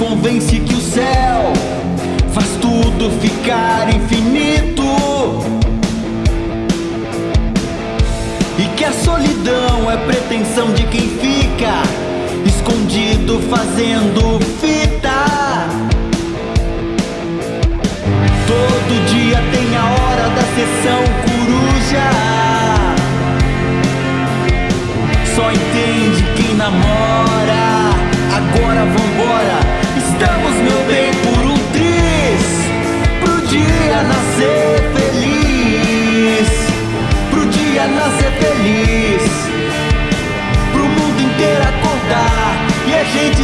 convence que o céu faz tudo ficar infinito e que a solidão é pretensão de quem fica escondido fazendo fita. Todo dia tem a hora da sessão coruja. Só entende quem namora. Nascer feliz. Pro dia nascer feliz. Pro mundo inteiro acordar e a gente